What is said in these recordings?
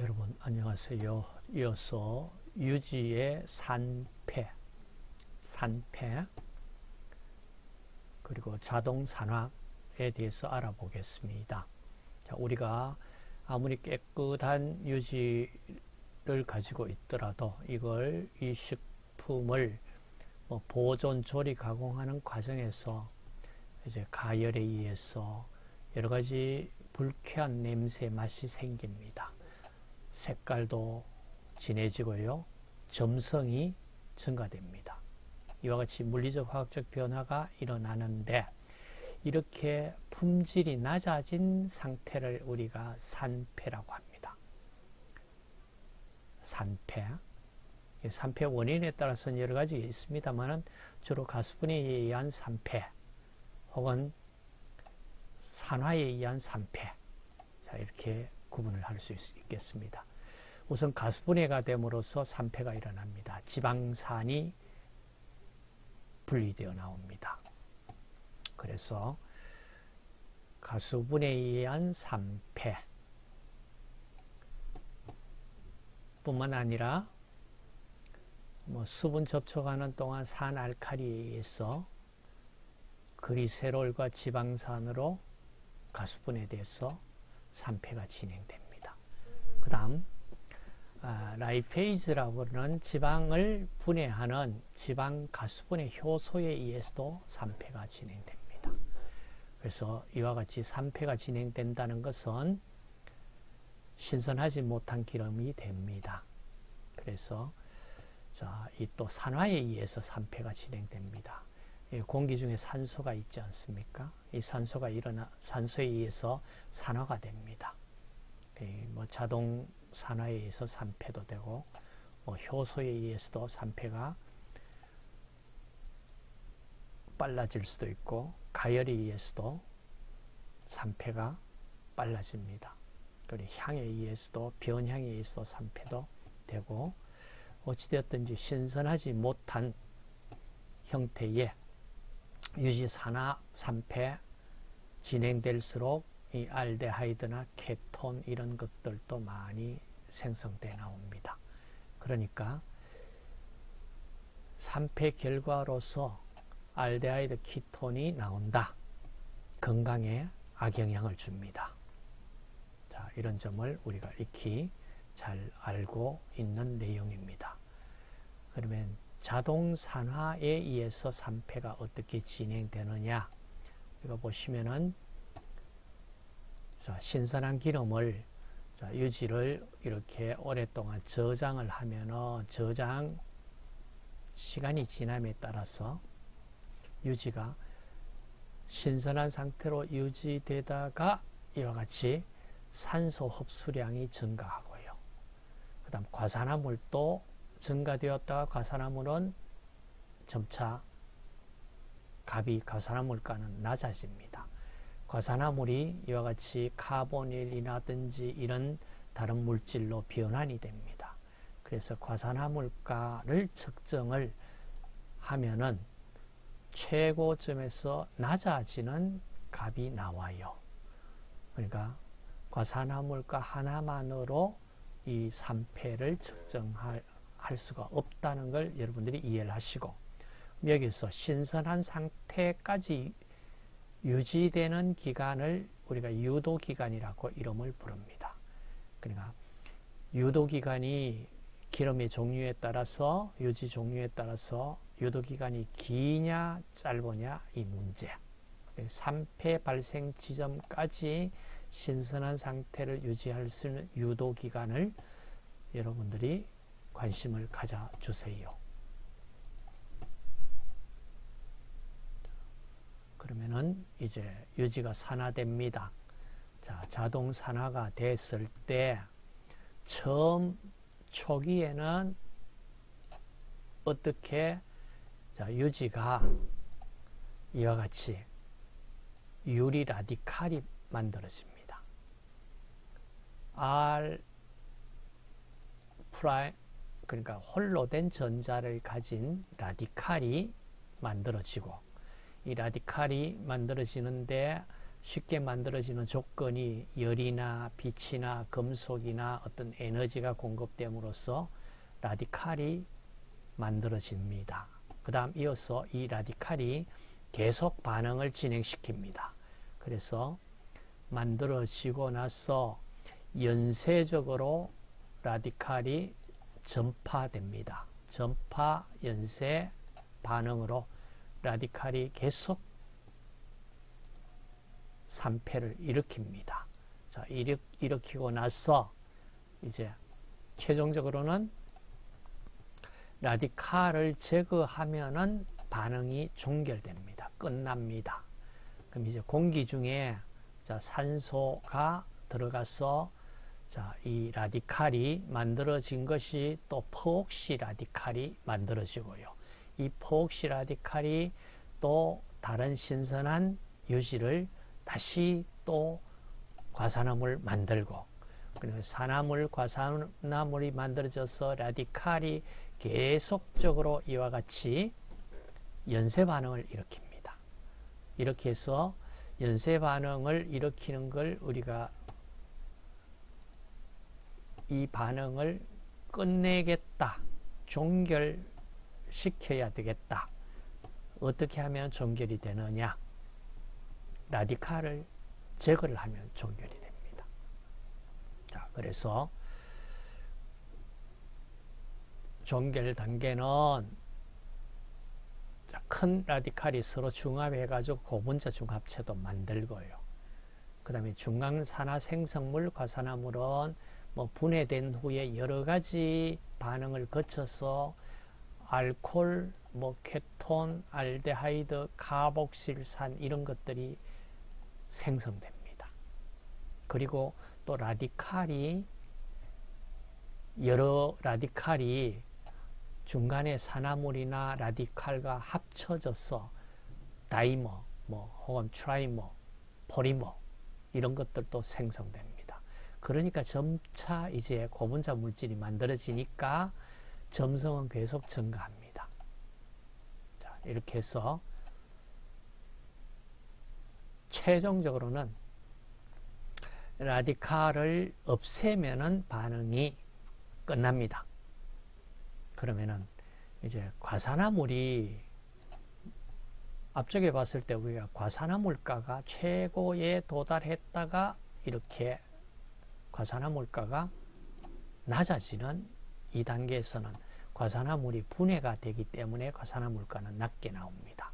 여러분 안녕하세요. 이어서 유지의 산패, 산패 그리고 자동 산화에 대해서 알아보겠습니다. 자, 우리가 아무리 깨끗한 유지를 가지고 있더라도 이걸 이 식품을 뭐 보존, 조리, 가공하는 과정에서 이제 가열에 의해서 여러 가지 불쾌한 냄새 맛이 생깁니다. 색깔도 진해지고요. 점성이 증가됩니다. 이와 같이 물리적 화학적 변화가 일어나는데 이렇게 품질이 낮아진 상태를 우리가 산패라고 합니다. 산패. 산패 원인에 따라서는 여러 가지 있습니다만 주로 가수분해에 의한 산패 혹은 산화에 의한 산패 자, 이렇게 구분을 할 수 있겠습니다. 우선 가수분해가 됨으로써 산패가 일어납니다. 지방산이 분리되어 나옵니다. 그래서 가수분해에 의한 산패 뿐만 아니라 뭐 수분 접촉하는 동안 산 알칼리에 의해서 그리세롤과 지방산으로 가수분해돼서 산패가 진행됩니다. 그 다음 아, 라이페이즈라고 하는 지방을 분해하는 지방 가수분해 효소에 의해서도 산패가 진행됩니다. 그래서 이와 같이 산패가 진행된다는 것은 신선하지 못한 기름이 됩니다. 그래서 이 또 산화에 의해서 산패가 진행됩니다. 공기 중에 산소가 있지 않습니까? 이 산소가 일어나 산소에 의해서 산화가 됩니다. 뭐 자동 산화에 의해서 산패도 되고 뭐 효소에 의해서도 산패가 빨라질 수도 있고 가열에 의해서도 산패가 빨라집니다. 그리고 향에 의해서도 변향에 의해서 산패도 되고 어찌되었든지 신선하지 못한 형태의 유지 산화 산패 진행될수록 이 알데하이드나 케톤 이런 것들도 많이 생성돼 나옵니다. 그러니까 산패 결과로서 알데하이드 키톤이 나온다. 건강에 악영향을 줍니다. 자, 이런 점을 우리가 익히 잘 알고 있는 내용입니다. 그러면 자동 산화에 의해서 산패가 어떻게 진행되느냐? 이거 보시면은 자, 신선한 기름을 자, 유지를 이렇게 오랫동안 저장을 하면은 저장 시간이 지남에 따라서 유지가 신선한 상태로 유지되다가 이와 같이 산소 흡수량이 증가하고요. 그 다음 과산화물도 증가되었다가 과산화물은 점차 값이 과산화물가는 낮아집니다. 과산화물이 이와 같이 카본일이라든지 이런 다른 물질로 변환이 됩니다. 그래서 과산화물가를 측정을 하면은 최고점에서 낮아지는 값이 나와요. 그러니까 과산화물가 하나만으로 이 산패를 측정할 수가 없다는 걸 여러분들이 이해를 하시고 여기서 신선한 상태까지 유지되는 기간을 우리가 유도기간이라고 이름을 부릅니다. 그러니까 유도기간이 기름의 종류에 따라서 유지 종류에 따라서 유도기간이 기냐 짧으냐 이 문제 3폐 발생 지점까지 신선한 상태를 유지할 수 있는 유도기간을 여러분들이 관심을 가져주세요. 그러면은 이제 유지가 산화됩니다. 자, 자동 산화가 됐을 때 처음 초기에는 어떻게 자, 유지가 이와 같이 유리 라디칼이 만들어집니다. R 프라임 그러니까 홀로 된 전자를 가진 라디칼이 만들어지고 이 라디칼이 만들어지는데 쉽게 만들어지는 조건이 열이나 빛이나 금속이나 어떤 에너지가 공급됨으로써 라디칼이 만들어집니다. 그 다음 이어서 이 라디칼이 계속 반응을 진행시킵니다. 그래서 만들어지고 나서 연쇄적으로 라디칼이 전파됩니다. 전파 연쇄 반응으로 라디칼이 계속 산패를 일으킵니다. 자, 일으, 일으키고 나서 이제 최종적으로는 라디칼을 제거하면은 반응이 종결됩니다. 끝납니다. 그럼 이제 공기 중에 자, 산소가 들어가서 자, 이 라디칼이 만들어진 것이 또 포옥시 라디칼이 만들어지고요. 이 포옥시 라디칼이 또 다른 신선한 유지를 다시 또 과산화물 만들고 그리고 산화물, 과산화물이 만들어져서 라디칼이 계속적으로 이와 같이 연쇄 반응을 일으킵니다. 이렇게 해서 연쇄 반응을 일으키는 걸 우리가 이 반응을 끝내겠다. 종결 시켜야 되겠다. 어떻게 하면 종결이 되느냐? 라디칼을 제거를 하면 종결이 됩니다. 자, 그래서 종결 단계는 큰 라디칼이 서로 중합해가지고 고분자 중합체도 만들고요. 그 다음에 중간산화 생성물, 과산화물은 뭐 분해된 후에 여러 가지 반응을 거쳐서 알콜, 뭐 케톤, 알데하이드, 카복실산 이런 것들이 생성됩니다. 그리고 또 라디칼이 여러 라디칼이 중간에 산화물이나 라디칼과 합쳐져서 dimer, 뭐 혹은 trimer, 포리머 이런 것들도 생성됩니다. 그러니까 점차 이제 고분자 물질이 만들어지니까 점성은 계속 증가합니다. 자, 이렇게 해서 최종적으로는 라디칼을 없애면은 반응이 끝납니다. 그러면은 이제 과산화물이 앞쪽에 봤을 때 우리가 과산화물가가 최고에 도달했다가 이렇게 과산화물가가 낮아지는 이 단계에서는 과산화물이 분해가 되기 때문에 과산화물가는 낮게 나옵니다.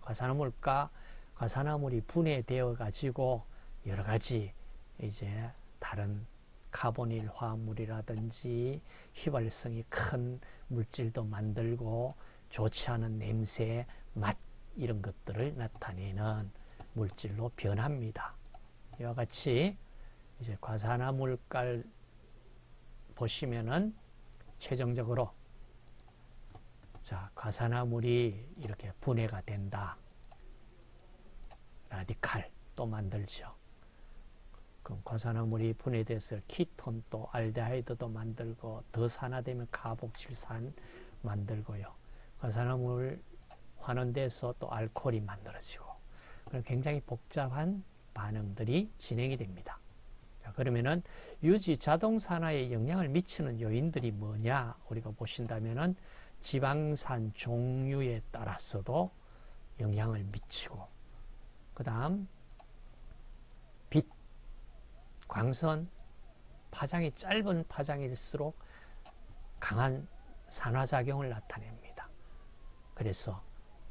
과산화물가 과산화물이 분해되어 가지고 여러 가지 이제 다른 카보닐 화합물이라든지 휘발성이 큰 물질도 만들고 좋지 않은 냄새, 맛 이런 것들을 나타내는 물질로 변합니다. 이와 같이 이제 과산화물깔 보시면은 최종적으로 자 과산화물이 이렇게 분해가 된다. 라디칼 또 만들죠. 그럼 과산화물이 분해돼서 키톤 또 알데하이드도 만들고 더 산화되면 카복실산 만들고요. 과산화물 환원돼서 또 알코올이 만들어지고 굉장히 복잡한 반응들이 진행이 됩니다. 자, 그러면은 유지 자동 산화에 영향을 미치는 요인들이 뭐냐 우리가 보신다면은 지방산 종류에 따라서도 영향을 미치고 그 다음 빛, 광선, 파장이 짧은 파장일수록 강한 산화작용을 나타냅니다. 그래서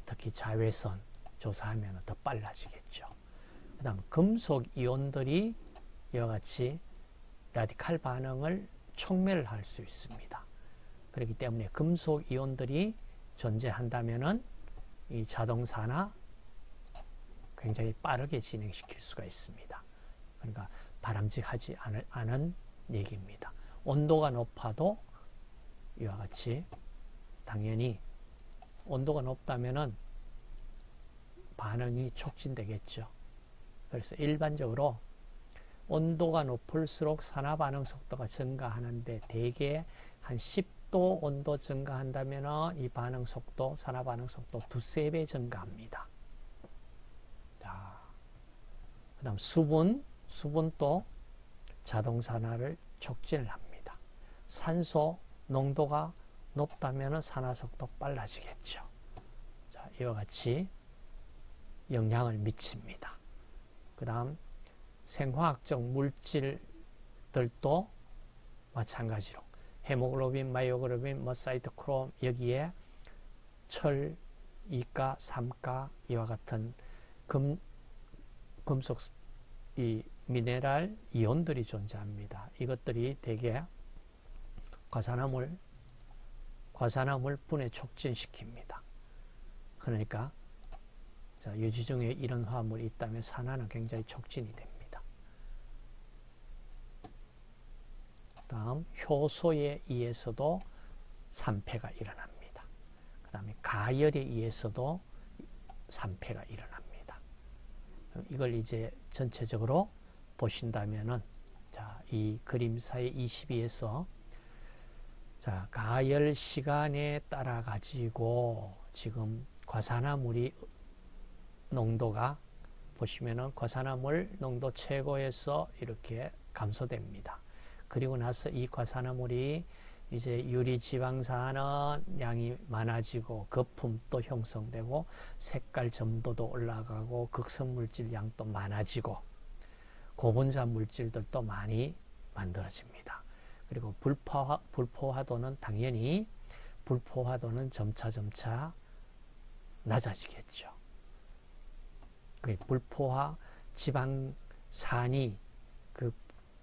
특히 자외선 조사하면 더 빨라지겠죠. 그 다음 금속 이온들이 이와 같이 라디칼 반응을 촉멸할 수 있습니다. 그렇기 때문에 금속 이온들이 존재한다면 이 자동사나 굉장히 빠르게 진행시킬 수가 있습니다. 그러니까 바람직하지 않을, 않은 얘기입니다. 온도가 높아도 이와 같이 당연히 온도가 높다면 반응이 촉진되겠죠. 그래서 일반적으로 온도가 높을수록 산화 반응 속도가 증가하는데 대개 한 10도 온도 증가한다면 이 반응 속도, 산화 반응 속도 두세 배 증가합니다. 그 다음 수분, 수분도 자동산화를 촉진을 합니다. 산소 농도가 높다면 산화 속도 빨라지겠죠. 자, 이와 같이 영향을 미칩니다. 그 다음 생화학적 물질들도 마찬가지로 헤모글로빈, 마이오글로빈, 뭐 사이토크롬 여기에 철, 이가, 삼가 이와 같은 금, 금속 이 미네랄 이온들이 존재합니다. 이것들이 대개 과산화물 과산화물 분해 촉진시킵니다. 그러니까 자, 유지 중에 이런 화물이 있다면 산화는 굉장히 촉진이 됩니다. 다음 효소에 의해서도 산패가 일어납니다. 그 다음에 가열에 의해서도 산패가 일어납니다. 이걸 이제 전체적으로 보신다면은 자, 이 그림사의 22에서 자, 가열 시간에 따라 가지고 지금 과산화물이 농도가 보시면은 과산화물 농도 최고에서 이렇게 감소됩니다. 그리고 나서 이 과산화물이 이제 유리 지방산은 양이 많아지고 거품도 형성되고 색깔 점도도 올라가고 극성물질 양도 많아지고 고분자 물질들도 많이 만들어집니다. 그리고 불포화, 불포화도는 당연히 불포화도는 점차점차 낮아지겠죠. 그 불포화 지방산이 그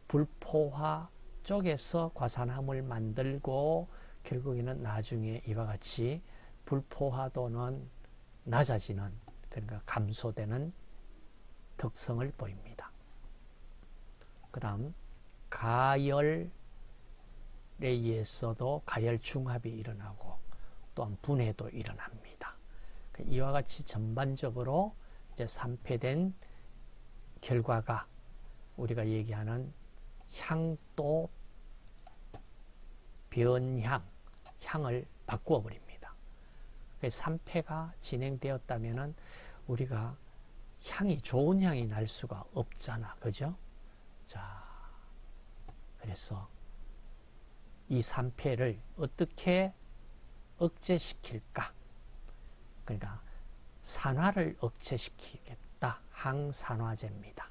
불포화 쪽에서 과산화물 만들고 결국에는 나중에 이와 같이 불포화도는 낮아지는 그러니까 감소되는 특성을 보입니다. 그 다음 가열에 의해서도 가열 중합이 일어나고 또한 분해도 일어납니다. 그 이와 같이 전반적으로 이제 산패된 결과가 우리가 얘기하는 향도 변향, 향을 바꾸어 버립니다. 산패가 진행되었다면 우리가 향이 좋은 향이 날 수가 없잖아. 그죠? 자, 그래서 이 산패를 어떻게 억제시킬까? 그러니까 산화를 억제시키겠다. 항산화제입니다.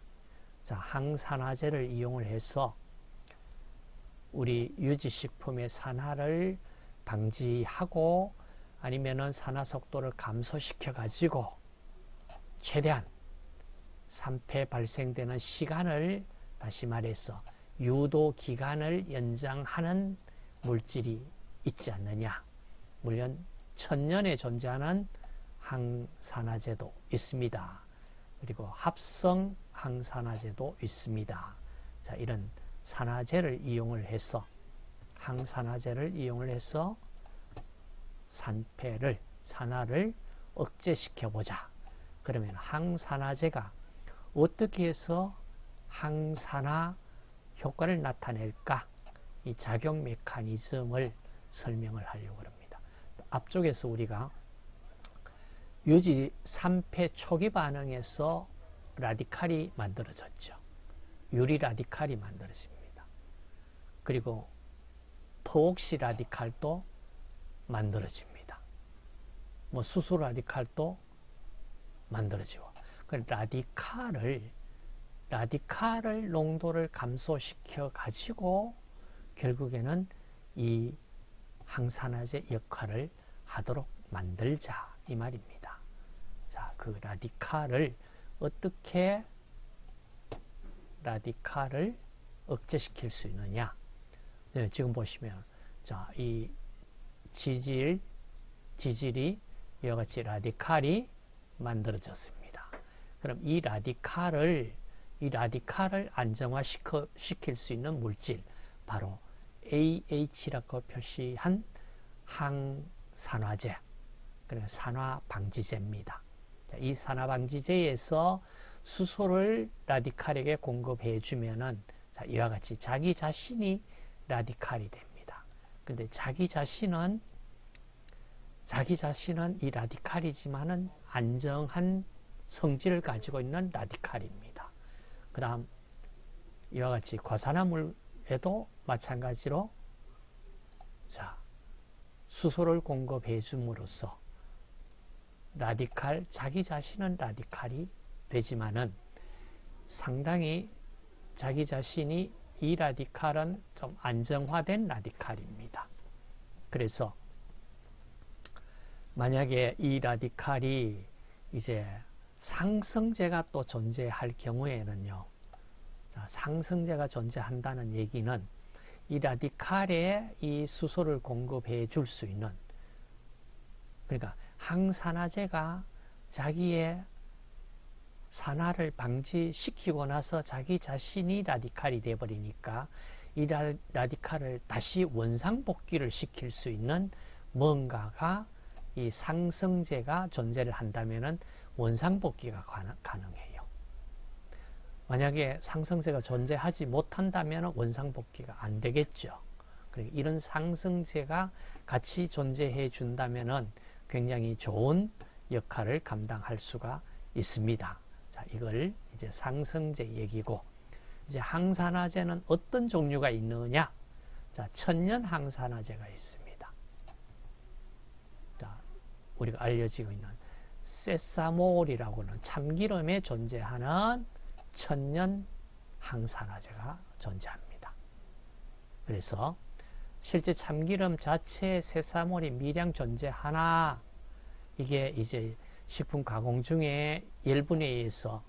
자, 항산화제를 이용을 해서 우리 유지식품의 산화를 방지하고 아니면은 산화 속도를 감소시켜 가지고 최대한 산패 발생되는 시간을 다시 말해서 유도 기간을 연장하는 물질이 있지 않느냐. 물론 천년에 존재하는 항산화제도 있습니다. 그리고 합성 항산화제도 있습니다. 자, 이런 산화제를 이용을 해서 항산화제를 이용을 해서 산패를 산화를 억제시켜 보자. 그러면 항산화제가 어떻게 해서 항산화 효과를 나타낼까? 이 작용 메커니즘을 설명을 하려고 합니다. 앞쪽에서 우리가 유지 3패 초기 반응에서 라디칼이 만들어졌죠. 유리 라디칼이 만들어집니다. 그리고 포옥시 라디칼도 만들어집니다. 뭐 수소 라디칼도 만들어지고 그 라디칼을 라디칼을 농도를 감소시켜 가지고 결국에는 이 항산화제 역할을 하도록 만들자 이 말입니다. 자, 그 라디칼을 어떻게 라디칼을 억제시킬 수 있느냐? 네, 지금 보시면 자, 이 지질 지질이 이와 같이 라디칼이 만들어졌습니다. 그럼 이 라디칼을 이 라디칼을 안정화시킬 수 있는 물질 바로 AH라고 표시한 항산화제 그러니까 산화방지제입니다. 이 산화방지제에서 수소를 라디칼에게 공급해 주면은 이와 같이 자기 자신이 라디칼이 됩니다. 근데 자기 자신은 자기 자신은 이 라디칼이지만은 안정한 성질을 가지고 있는 라디칼입니다. 그 다음 이와 같이 과산화물에도 마찬가지로 자 수소를 공급해 줌으로써 라디칼 자기 자신은 라디칼이 되지만은 상당히 자기 자신이 이 라디칼은 좀 안정화된 라디칼입니다. 그래서 만약에 이 라디칼이 이제 상승제가 또 존재할 경우에는요. 자, 상승제가 존재한다는 얘기는 이 라디칼에 이 수소를 공급해 줄 수 있는 그러니까 항산화제가 자기의 산화를 방지시키고 나서 자기 자신이 라디칼이 되어버리니까 이 라디칼을 다시 원상복귀를 시킬 수 있는 뭔가가 이 상승제가 존재를 한다면 원상복귀가 가능해요. 만약에 상승제가 존재하지 못한다면 원상복귀가 안 되겠죠. 그러니까 이런 상승제가 같이 존재해 준다면 굉장히 좋은 역할을 감당할 수가 있습니다. 자, 이걸 이제 상승제 얘기고 이제 항산화제는 어떤 종류가 있느냐? 자, 천연 항산화제가 있습니다. 자, 우리가 알려지고 있는 세사몰이라고 는 참기름에 존재하는 천연 항산화제가 존재합니다. 그래서 실제 참기름 자체에 세사몰이 미량 존재하나 이게 이제 식품 가공 중에 열분에 의해서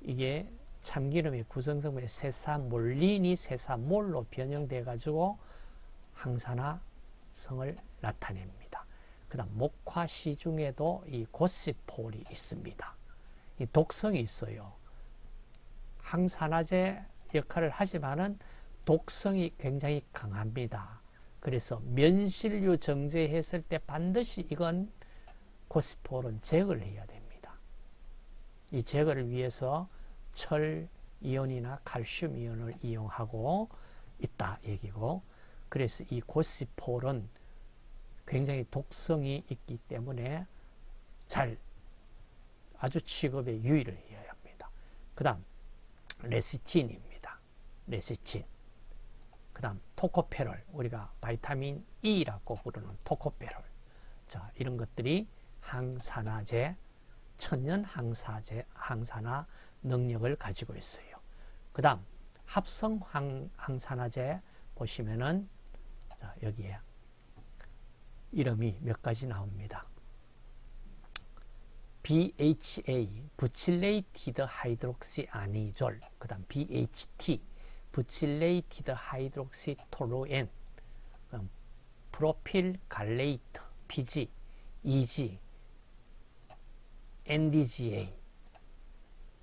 이게 참기름의 구성성분의 세사몰린이 세사몰로 변형돼 가지고 항산화성을 나타냅니다. 그 다음 목화시 중에도 이 고시폴이 있습니다. 이 독성이 있어요. 항산화제 역할을 하지만은 독성이 굉장히 강합니다. 그래서 면실류 정제했을 때 반드시 이건 고스폴은 제거를 해야 됩니다. 이 제거를 위해서 철 이온이나 칼슘 이온을 이용하고 있다 얘기고 그래서 이 고시폴은 굉장히 독성이 있기 때문에 잘 아주 취급에 유의를 해야 합니다. 그 다음 레시틴입니다. 레시틴 그 다음 토코페롤 우리가 바이타민 E라고 부르는 토코페롤 자 이런 것들이 항산화제 천연 항사제 항산화 능력을 가지고 있어요. 그 다음 합성 항, 항산화제 보시면은 자, 여기에 이름이 몇 가지 나옵니다. BHA, butylated hydroxyanisole, 그 다음 BHT, butylated hydroxytoluene, propyl gallate, PG, EG, NDGA,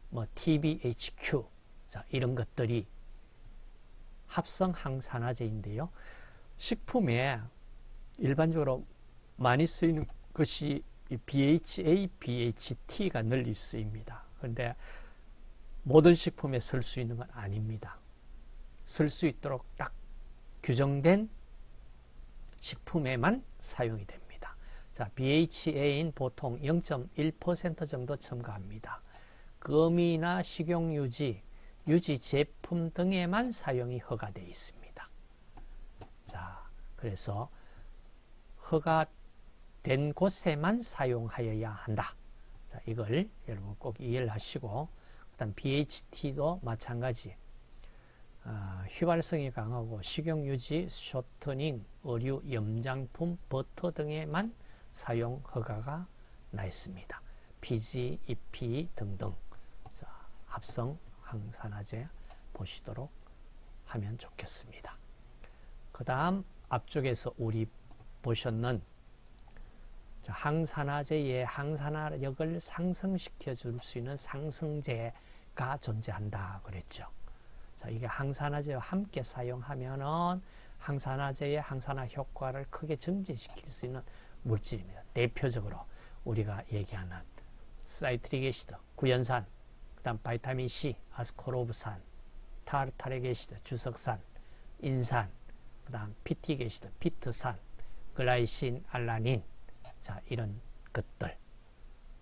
뭐 TBHQ, 자, 이런 것들이 합성 항산화제인데요. 식품에 일반적으로 많이 쓰이는 것이 BHA, BHT가 널리 쓰입니다. 그런데 모든 식품에 쓸 수 있는 건 아닙니다. 쓸 수 있도록 딱 규정된 식품에만 사용이 됩니다. 자, BHA인 보통 0.1% 정도 첨가합니다. 금이나 식용유지, 유지 제품 등에만 사용이 허가되어 있습니다. 자, 그래서 허가된 곳에만 사용하여야 한다. 자, 이걸 여러분 꼭 이해를 하시고, 그다음 BHT도 마찬가지. 어, 휘발성이 강하고 식용유지, 쇼트닝, 의류, 염장품, 버터 등에만 사용 허가가 나 있습니다. PG, EP 등등. 자, 합성 항산화제 보시도록 하면 좋겠습니다. 그 다음 앞쪽에서 우리 보셨는 항산화제의 항산화력을 상승시켜 줄 수 있는 상승제가 존재한다 그랬죠. 자, 이게 항산화제와 함께 사용하면은 항산화제의 항산화 효과를 크게 증진시킬 수 있는 물질입니다. 대표적으로 우리가 얘기하는 citric acid, 구연산, 그 다음 vitamin C, 아스코르브산, tartaric acid, 주석산, 인산, 그 다음 phytic acid, 피트산, 글라이신, 알라닌, 자 이런 것들.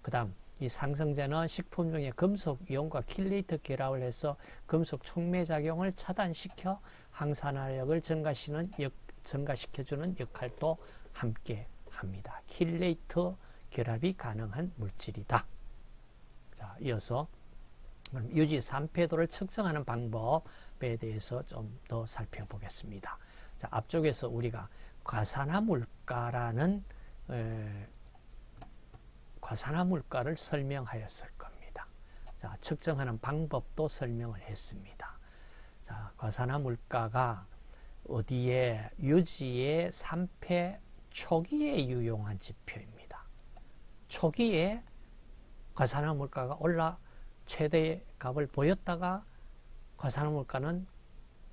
그 다음 이 상승제는 식품 중에 금속 이온과 킬레이트 결합을 해서 금속 촉매 작용을 차단시켜 항산화력을 증가시는 역, 증가시켜주는 역할도 함께 합니다. 킬레이트 결합이 가능한 물질이다. 자, 이어서 유지 3패도를 측정하는 방법에 대해서 좀 더 살펴보겠습니다. 자, 앞쪽에서 우리가 과산화 물가라는 에, 과산화 물가를 설명하였을 겁니다. 자, 측정하는 방법도 설명을 했습니다. 자, 과산화 물가가 어디에 유지의 3패 초기에 유용한 지표입니다. 초기에 과산화 물가가 올라 최대 값을 보였다가 과산화 물가는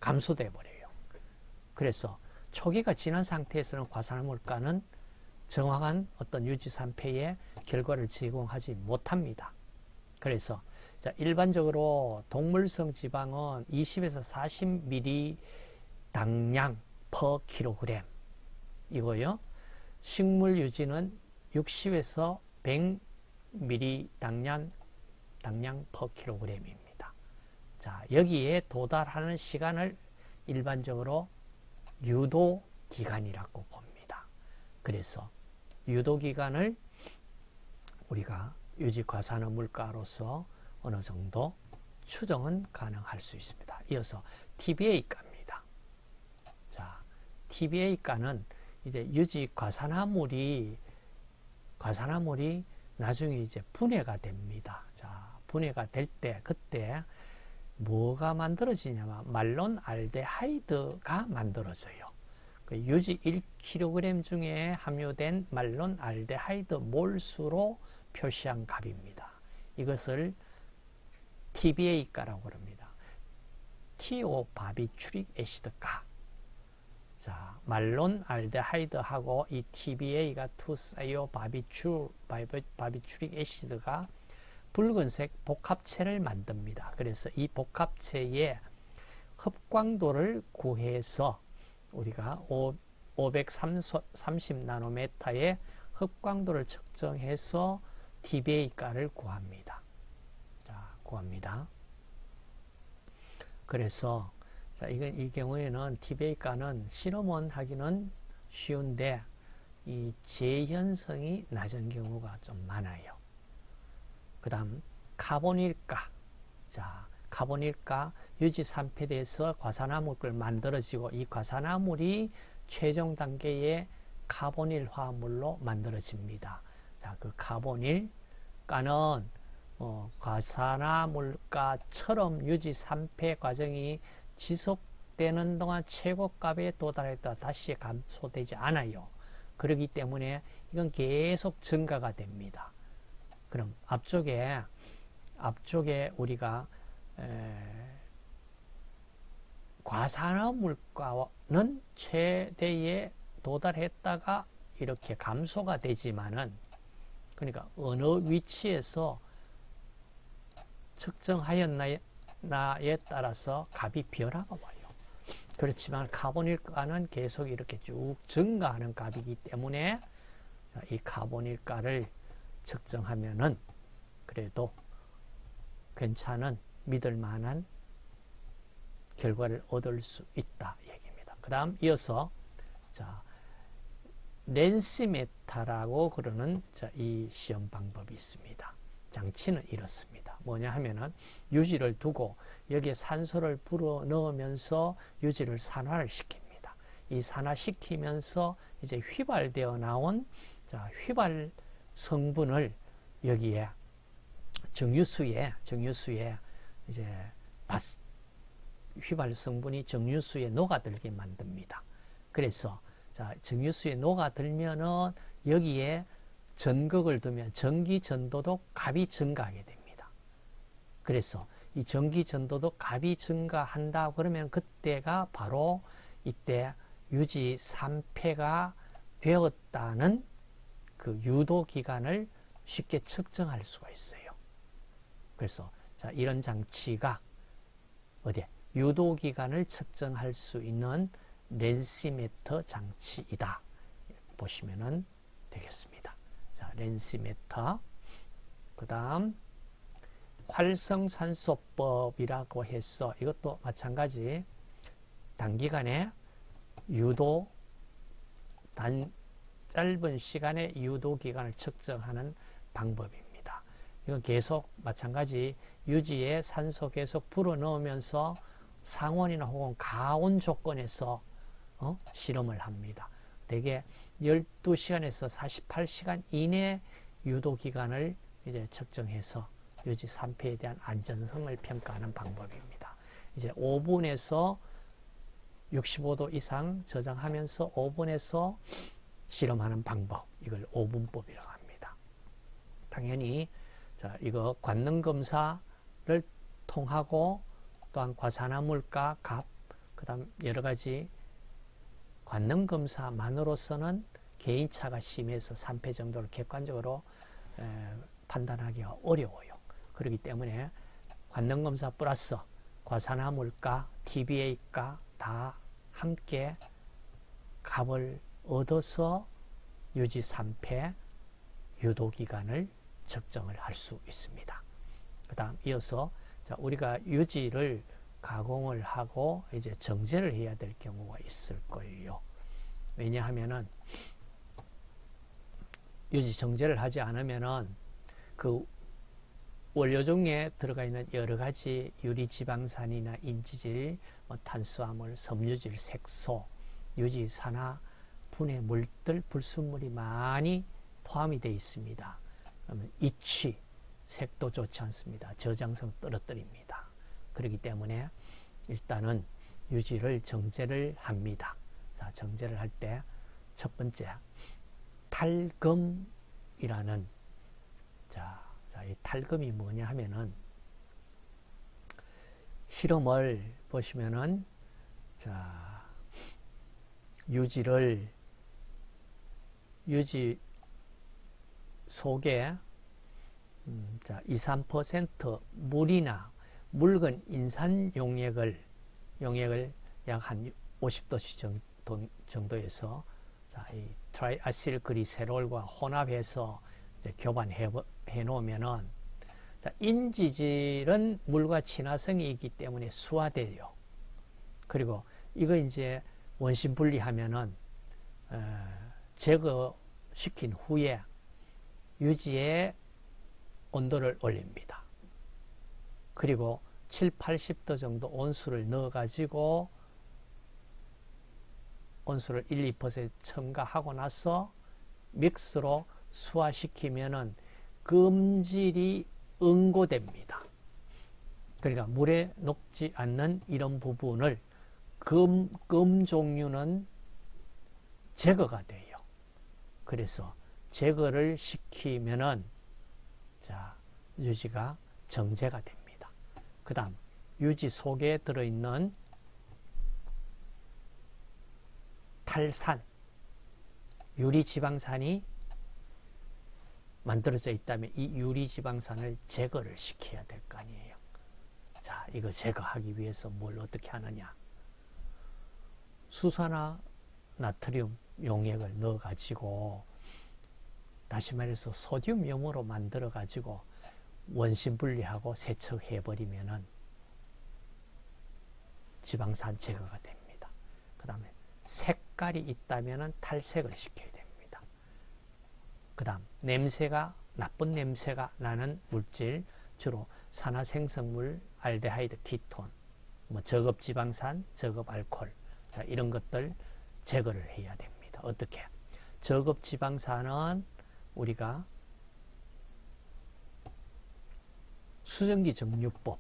감소돼 버려요. 그래서 초기가 지난 상태에서는 과산화 물가는 정확한 어떤 유지 3패의 결과를 제공하지 못합니다. 그래서 자, 일반적으로 동물성 지방은 20에서 40ml 당량 per kg 이거요. 식물 유지는 60에서 100ml 당량 당량 per kg입니다. 자, 여기에 도달하는 시간을 일반적으로 유도 기간이라고 봅니다. 그래서 유도 기간을 우리가 유지과산화 물가로서 어느 정도 추정은 가능할 수 있습니다. 이어서 TBA가입니다. 자, TBA가는 이제 유지 과산화물이 과산화물이 나중에 이제 분해가 됩니다. 자, 분해가 될 때 그때 뭐가 만들어지냐면 말론 알데하이드가 만들어져요. 그 유지 1kg 중에 함유된 말론 알데하이드 몰수로 표시한 값입니다. 이것을 TBA가라고 합니다. thiobarbituric acid가. 자, 말론 알데하이드하고 이 TBA가 투사이오 바비추 바비추릭 애시드가 붉은색 복합체를 만듭니다. 그래서 이 복합체의 흡광도를 구해서 우리가 530 나노메타의 흡광도를 측정해서 TBA가를 구합니다. 자, 구합니다. 그래서 자, 이건 이 경우에는 TBA가는 실험원 하기는 쉬운데 이 재현성이 낮은 경우가 좀 많아요. 그 다음 카본일가 자 카본일가 유지 3패대에서 과산화물을 만들어지고 이 과산화물이 최종 단계의 카본일 화합물로 만들어집니다. 자, 그 카본일가는 어, 과산화물가처럼 유지 3패 과정이 지속되는 동안 최고값에 도달했다 다시 감소되지 않아요. 그렇기 때문에 이건 계속 증가가 됩니다. 그럼 앞쪽에 앞쪽에 우리가 과산화 물가는 최대에 도달했다가 이렇게 감소가 되지만은 그러니까 어느 위치에서 측정하였나 에 따라서 값이 변화가 와요. 그렇지만 카본일가는 계속 이렇게 쭉 증가하는 값이기 때문에 이 카본일가를 측정하면은 그래도 괜찮은 믿을 만한 결과를 얻을 수 있다 얘기입니다. 그 다음 이어서 자 렌시메타라고 그러는 자, 이 시험 방법이 있습니다. 장치는 이렇습니다. 뭐냐 하면은 유지를 두고 여기에 산소를 불어 넣으면서 유지를 산화를 시킵니다. 이 산화시키면서 이제 휘발되어 나온 자, 휘발 성분을 여기에 정유수에 정유수에 이제 바스, 휘발 성분이 정유수에 녹아들게 만듭니다. 그래서 자, 정유수에 녹아들면은 여기에 전극을 두면 전기 전도도 값이 증가하게 됩니다. 그래서 이 전기 전도도 값이 증가한다 그러면 그때가 바로 이때 유지 3패가 되었다는 그 유도 기간을 쉽게 측정할 수가 있어요. 그래서 자, 이런 장치가 어디 유도 기간을 측정할 수 있는 렌시메터 장치이다. 보시면 되겠습니다. 자, 렌시메터. 그그 다음 활성산소법이라고 해서 이것도 마찬가지 단기간에 유도 단 짧은 시간의 유도 기간을 측정하는 방법입니다. 이건 계속 마찬가지 유지에 산소 계속 불어넣으면서 상온이나 혹은 가온 조건에서 어? 실험을 합니다. 대개 12시간에서 48시간 이내 유도 기간을 이제 측정해서 유지 3패에 대한 안전성을 평가하는 방법입니다. 이제 5분에서 65도 이상 저장하면서 5분에서 실험하는 방법 이걸 5분법이라고 합니다. 당연히 자, 이거 관능 검사를 통하고 또한 과산화물가 값 그 다음 여러 가지 관능 검사만으로서는 개인차가 심해서 3패 정도를 객관적으로 에, 판단하기가 어려워요. 그렇기 때문에 관능 검사 플러스 과산화물가, TBA가 다 함께 값을 얻어서 유지 3패 유도기간을 측정을 할 수 있습니다. 그 다음 이어서 자, 우리가 유지를 가공을 하고 이제 정제를 해야 될 경우가 있을 거예요. 왜냐하면은 유지 정제를 하지 않으면은 그 원료 중에 들어가 있는 여러 가지 유리 지방산이나 인지질, 뭐 탄수화물, 섬유질, 색소, 유지 산화, 분해 물들, 불순물이 많이 포함이 되어 있습니다. 그러면 이취, 색도 좋지 않습니다. 저장성 떨어뜨립니다. 그렇기 때문에 일단은 유지를 정제를 합니다. 자, 정제를 할 때 첫 번째 탈금이라는 자, 자, 이 탈금이 뭐냐 하면은 실험을 보시면은 자, 유지를 유지 속에 음, 자, 2, 3% 물이나 묽은 인산 용액을 용액을 약 한 50도씨 정도, 이 트라이아실 그리세롤과 혼합해서 교반해 놓으면은 자, 인지질은 물과 친화성이 있기 때문에 수화돼요. 그리고 이거 이제 원심 분리하면은 어, 제거시킨 후에 유지의 온도를 올립니다. 그리고 7, 80도 정도 온수를 넣어 가지고 온수를 1, 2% 첨가하고 나서 믹스로 수화시키면은 금질이 응고됩니다. 그러니까 물에 녹지 않는 이런 부분을 금, 금 종류는 제거가 돼요. 그래서 제거를 시키면은 자, 유지가 정제가 됩니다. 그 다음, 유지 속에 들어있는 탈산, 유리지방산이 만들어져 있다면 이 유리지방산을 제거를 시켜야 될 거 아니에요. 자, 이거 제거하기 위해서 뭘 어떻게 하느냐. 수산화 나트륨 용액을 넣어 가지고 다시 말해서 소듐 염으로 만들어 가지고 원심 분리하고 세척해 버리면은 지방산 제거가 됩니다. 그 다음에 색깔이 있다면 탈색을 시켜야 됩니다. 그 다음 냄새가 나쁜 냄새가 나는 물질 주로 산화생성물 알데하이드 키톤 뭐 저급 지방산 저급 알콜 자 이런 것들 제거를 해야 됩니다. 어떻게 저급 지방산은 우리가 수증기 정류법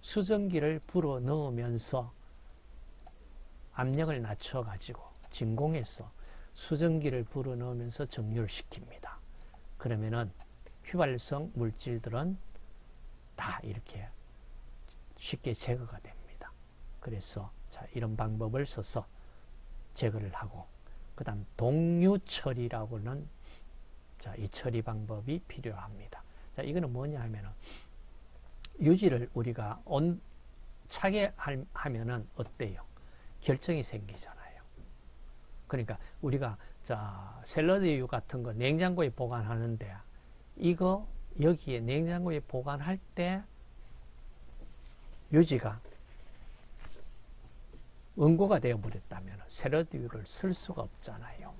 수증기를 불어 넣으면서 압력을 낮춰 가지고 진공해서 수증기를 불어 넣으면서 정류를 시킵니다. 그러면은 휘발성 물질들은 다 이렇게 쉽게 제거가 됩니다. 그래서 자, 이런 방법을 써서 제거를 하고 그 다음 동류 처리라고는 자, 이 처리 방법이 필요합니다. 자, 이거는 뭐냐 하면은 유지를 우리가 온 차게 하면은 어때요? 결정이 생기잖아요. 그러니까 우리가 자 샐러드유 같은 거 냉장고에 보관하는데 이거 여기에 냉장고에 보관할 때 유지가 응고가 되어버렸다면 세로듀를 쓸 수가 없잖아요.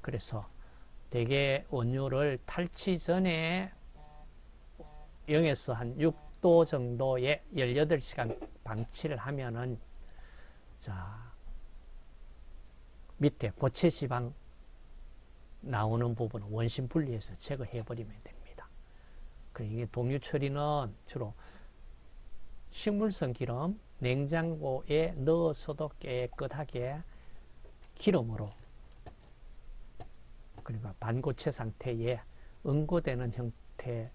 그래서 대개 원유를 탈취 전에 0에서 한 6도 정도의 18시간 방치를 하면은 자 밑에 고체 지방 나오는 부분은 원심 분리해서 제거해 버리면 됩니다. 그리고 이게 동류 처리는 주로 식물성 기름 냉장고에 넣어서도 깨끗하게 기름으로 그러니까 반고체 상태에 응고되는 형태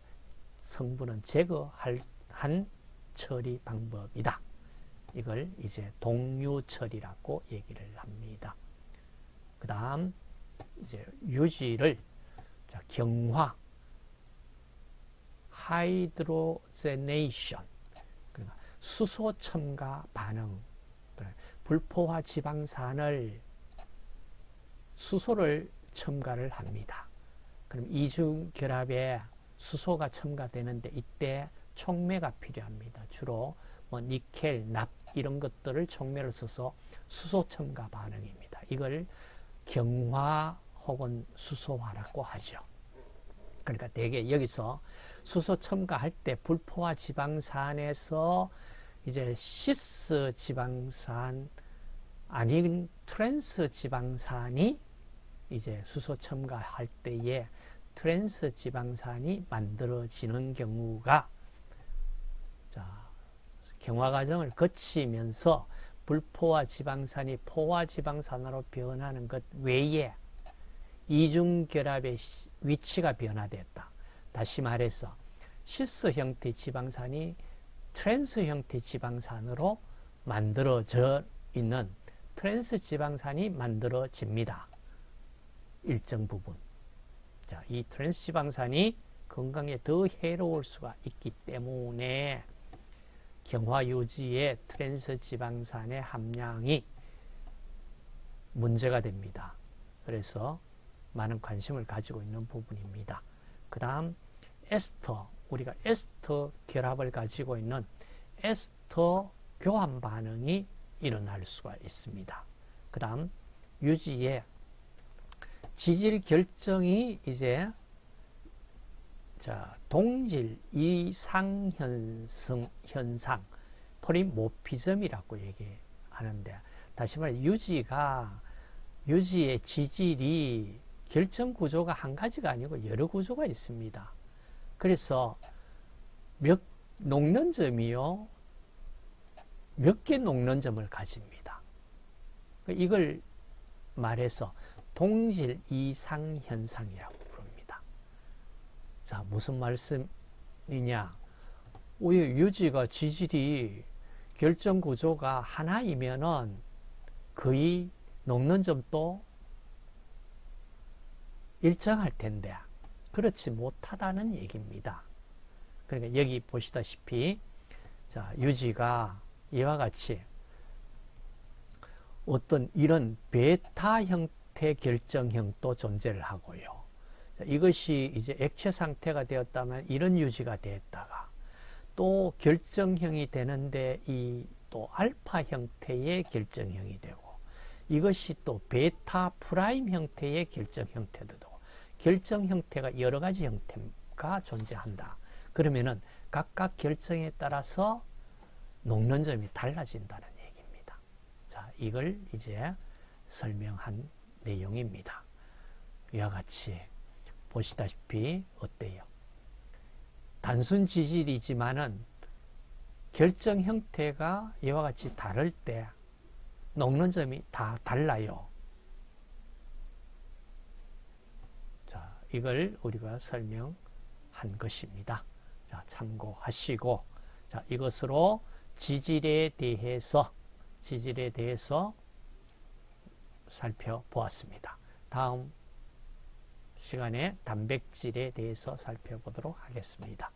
성분은 제거할 한 처리 방법이다. 이걸 이제 동유 처리라고 얘기를 합니다. 그 다음 이제 유지를 자, 경화 hydrogenation 그러니까 수소 첨가 반응 불포화 지방산을 수소를 첨가를 합니다. 그럼 이중 결합에 수소가 첨가되는데 이때 촉매가 필요합니다. 주로 뭐 니켈, 납 이런 것들을 촉매를 써서 수소 첨가 반응입니다. 이걸 경화 혹은 수소화라고 하죠. 그러니까 대개 여기서 수소 첨가할 때 불포화 지방산에서 이제 시스 지방산 아닌 트랜스 지방산이 이제 수소 첨가할 때에 트랜스 지방산이 만들어지는 경우가 자, 경화 과정을 거치면서 불포화 지방산이 포화 지방산으로 변하는 것 외에 이중결합의 위치가 변화됐다. 다시 말해서 시스 형태 지방산이 트랜스 형태 지방산으로 만들어져 있는 트랜스 지방산이 만들어집니다. 일정 부분. 자, 이 트랜스 지방산이 건강에 더 해로울 수가 있기 때문에 경화 유지의 트랜스 지방산의 함량이 문제가 됩니다. 그래서 많은 관심을 가지고 있는 부분입니다. 그 다음 에스터 우리가 에스터 결합을 가지고 있는 에스터 교환 반응이 일어날 수가 있습니다. 그 다음 유지의 지질 결정이 이제 자, 동질 이상 현상, 현상 포리모피즘이라고 얘기하는데 다시 말해 유지가 유지의 지질이 결정 구조가 한 가지가 아니고 여러 구조가 있습니다. 그래서 몇 녹는 점이요 몇 개 녹는 점을 가집니다. 이걸 말해서 동질 이상 현상이라고 자, 무슨 말씀이냐? 오히려 유지가 지질이 결정 구조가 하나이면은 거의 녹는 점도 일정할 텐데 그렇지 못하다는 얘기입니다. 그러니까 여기 보시다시피 자, 유지가 이와 같이 어떤 이런 베타 형 태 결정형도 존재를 하고요. 이것이 이제 액체 상태가 되었다면 이런 유지가 되었다가 또 결정형이 되는데 이 또 알파 형태의 결정형이 되고 이것이 또 베타 prime 형태의 결정 형태도 되고 결정 형태가 여러 가지 형태가 존재한다. 그러면은 각각 결정에 따라서 녹는 점이 달라진다는 얘기입니다. 자, 이걸 이제 설명한 내용입니다. 이와 같이 보시다시피 어때요? 단순 지질이지만은 결정 형태가 이와 같이 다를 때 녹는 점이 다 달라요. 자, 이걸 우리가 설명한 것입니다. 자, 참고하시고 자, 이것으로 지질에 대해서 지질에 대해서 살펴보았습니다. 다음 시간에 단백질에 대해서 살펴보도록 하겠습니다.